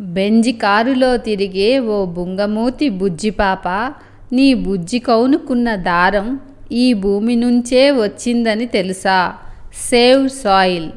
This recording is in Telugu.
బెంజి కారులో తిరిగే ఓ బుంగమూతి బుజ్జిపాప నీ బుజ్జి కౌనుకున్న దారం ఈ భూమి నుంచే వచ్చిందని తెలుసా? Save soil